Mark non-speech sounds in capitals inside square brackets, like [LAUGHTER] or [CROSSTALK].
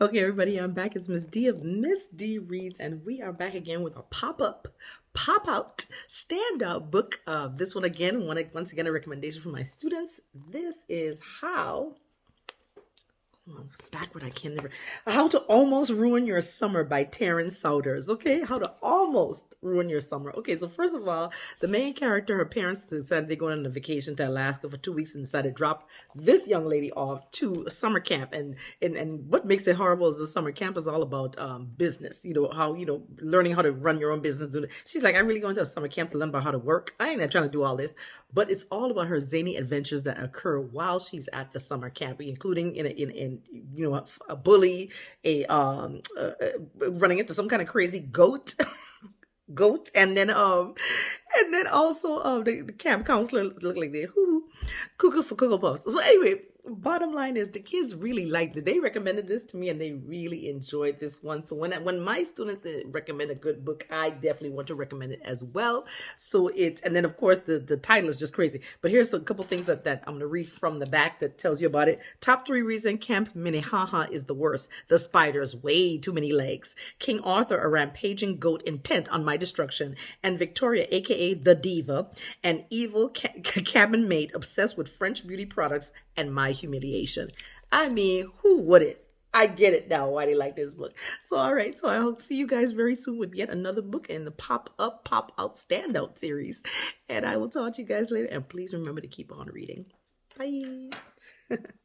Okay, everybody, I'm back. It's Miss D of Miss D Reads, and we are back again with a pop-up, pop-out, stand-out book. Uh, this one again, one, once again, a recommendation for my students. This is How backward, I can't never. How to Almost Ruin Your Summer by Taryn Souders. Okay, how to almost ruin your summer. Okay, so first of all, the main character, her parents decided they're going on a vacation to Alaska for two weeks and decided to drop this young lady off to summer camp. And and and what makes it horrible is the summer camp is all about um, business. You know how you know learning how to run your own business. She's like, I'm really going to a summer camp to learn about how to work. I ain't trying to do all this, but it's all about her zany adventures that occur while she's at the summer camp, including in in in you know, a, a bully, a um, uh, uh, running into some kind of crazy goat, [LAUGHS] goat, and then um, and then also um, the, the camp counselor look like they who cuckoo for cocoa puffs. So anyway, bottom line is the kids really liked it. They recommended this to me and they really enjoyed this one. So when when my students eh, recommend a good book, I definitely want to recommend it as well. So it and then of course the the title is just crazy. But here's a couple things that, that I'm gonna read from the back that tells you about it. Top three reason Camp Minnehaha is the worst. The spiders, way too many legs. King Arthur, a rampaging goat intent on my destruction, and Victoria, aka the diva, an evil ca [LAUGHS] cabin mate obsessed with French beauty products and my humiliation. I mean, who would it? I get it now why they like this book. So, all right. So, I hope see you guys very soon with yet another book in the Pop Up, Pop Out Standout series. And I will talk to you guys later. And please remember to keep on reading. Bye. [LAUGHS]